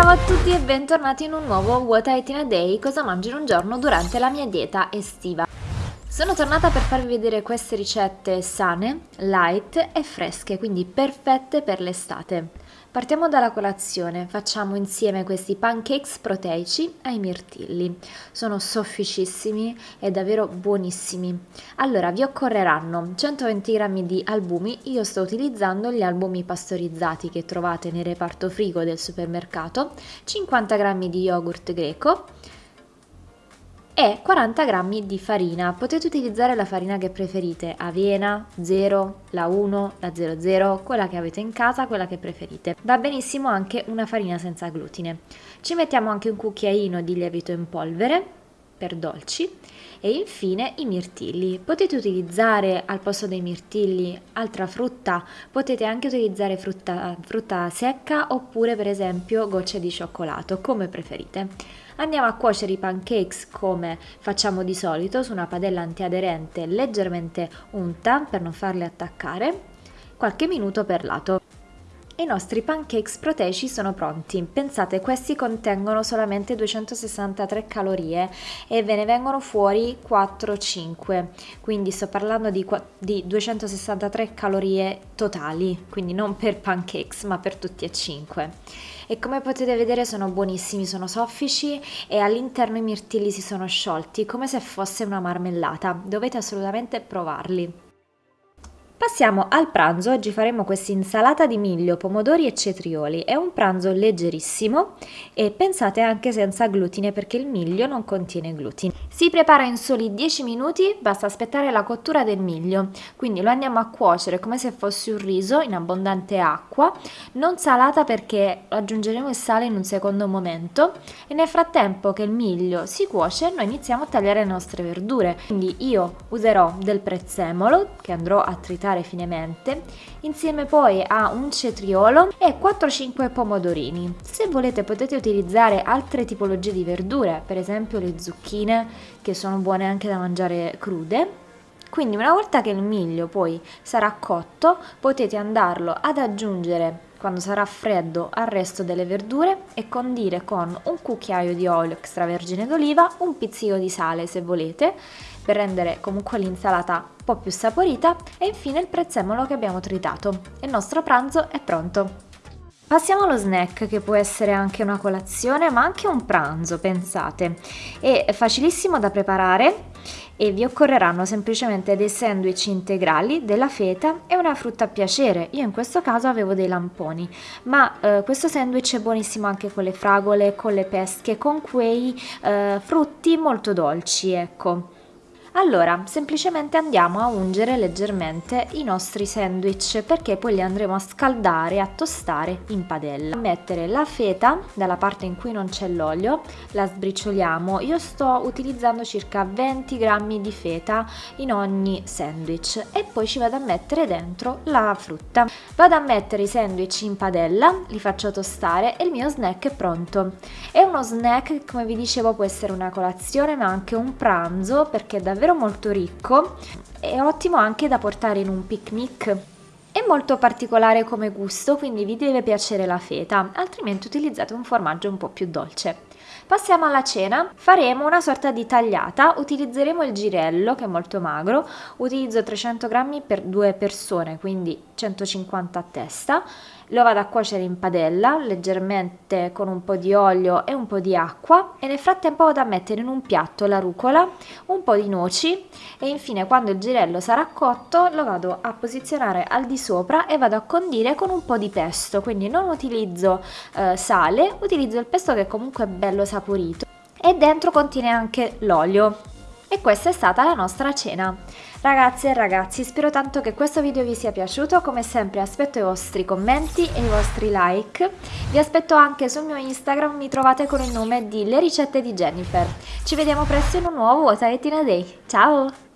Ciao a tutti e bentornati in un nuovo What I Eat in a Day, cosa mangio in un giorno durante la mia dieta estiva. Sono tornata per farvi vedere queste ricette sane, light e fresche, quindi perfette per l'estate. Partiamo dalla colazione, facciamo insieme questi pancakes proteici ai mirtilli. Sono sofficissimi e davvero buonissimi. Allora, vi occorreranno 120 g di albumi, io sto utilizzando gli albumi pastorizzati che trovate nel reparto frigo del supermercato, 50 g di yogurt greco, e 40 g di farina. Potete utilizzare la farina che preferite, avena, 0, la 1, la 00, quella che avete in casa, quella che preferite. Va benissimo anche una farina senza glutine. Ci mettiamo anche un cucchiaino di lievito in polvere per dolci e infine i mirtilli. Potete utilizzare al posto dei mirtilli altra frutta, potete anche utilizzare frutta, frutta secca oppure per esempio gocce di cioccolato, come preferite. Andiamo a cuocere i pancakes come facciamo di solito su una padella antiaderente leggermente unta per non farli attaccare, qualche minuto per lato. I nostri pancakes proteici sono pronti. Pensate, questi contengono solamente 263 calorie e ve ne vengono fuori 4-5, quindi sto parlando di, di 263 calorie totali, quindi non per pancakes ma per tutti e 5 e come potete vedere sono buonissimi, sono soffici e all'interno i mirtilli si sono sciolti come se fosse una marmellata, dovete assolutamente provarli. Passiamo al pranzo, oggi faremo questa insalata di miglio, pomodori e cetrioli, è un pranzo leggerissimo e pensate anche senza glutine perché il miglio non contiene glutine. Si prepara in soli 10 minuti, basta aspettare la cottura del miglio, quindi lo andiamo a cuocere come se fosse un riso in abbondante acqua, non salata perché aggiungeremo il sale in un secondo momento e nel frattempo che il miglio si cuoce noi iniziamo a tagliare le nostre verdure, quindi io userò del prezzemolo che andrò a tritare finemente, insieme poi a un cetriolo e 4-5 pomodorini. Se volete potete utilizzare altre tipologie di verdure, per esempio le zucchine che sono buone anche da mangiare crude. Quindi una volta che il miglio poi sarà cotto potete andarlo ad aggiungere quando sarà freddo al resto delle verdure e condire con un cucchiaio di olio extravergine d'oliva, un pizzico di sale se volete per rendere comunque l'insalata un po' più saporita e infine il prezzemolo che abbiamo tritato. Il nostro pranzo è pronto! Passiamo allo snack che può essere anche una colazione ma anche un pranzo, pensate. È facilissimo da preparare e vi occorreranno semplicemente dei sandwich integrali, della feta e una frutta a piacere. Io in questo caso avevo dei lamponi, ma eh, questo sandwich è buonissimo anche con le fragole, con le pesche, con quei eh, frutti molto dolci, ecco. Allora, semplicemente andiamo a ungere leggermente i nostri sandwich perché poi li andremo a scaldare, a tostare in padella. Mettere la feta dalla parte in cui non c'è l'olio, la sbricioliamo. Io sto utilizzando circa 20 grammi di feta in ogni sandwich e poi ci vado a mettere dentro la frutta. Vado a mettere i sandwich in padella, li faccio tostare e il mio snack è pronto. È uno snack come vi dicevo può essere una colazione ma anche un pranzo perché è davvero davvero molto ricco e ottimo anche da portare in un picnic. È molto particolare come gusto, quindi vi deve piacere la feta, altrimenti utilizzate un formaggio un po' più dolce. Passiamo alla cena, faremo una sorta di tagliata, utilizzeremo il girello che è molto magro, utilizzo 300 grammi per due persone, quindi 150 a testa, lo vado a cuocere in padella leggermente con un po' di olio e un po' di acqua e nel frattempo vado a mettere in un piatto la rucola, un po' di noci e infine quando il girello sarà cotto lo vado a posizionare al di sopra e vado a condire con un po' di pesto, quindi non utilizzo eh, sale, utilizzo il pesto che comunque è bello saporito e dentro contiene anche l'olio. E questa è stata la nostra cena. Ragazze e ragazzi, spero tanto che questo video vi sia piaciuto, come sempre aspetto i vostri commenti e i vostri like. Vi aspetto anche sul mio Instagram, mi trovate con il nome di Le Ricette di Jennifer. Ci vediamo presto in un nuovo What I Day. Ciao!